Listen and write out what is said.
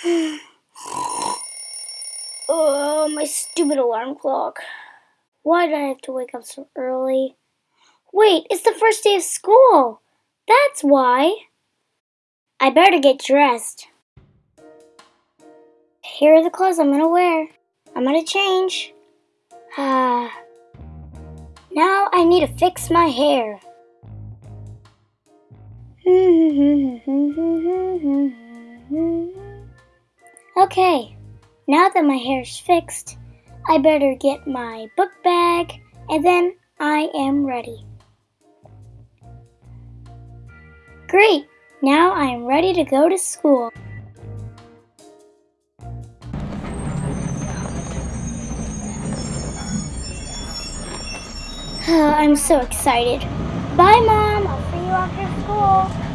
oh, my stupid alarm clock. Why did I have to wake up so early? Wait, it's the first day of school. That's why. I better get dressed. Here are the clothes I'm gonna wear. I'm gonna change. Ah. now I need to fix my hair. okay, now that my hair's fixed, I better get my book bag and then I am ready. Great! Now I am ready to go to school. Oh, I'm so excited. Bye, Mom. I'll see you after school.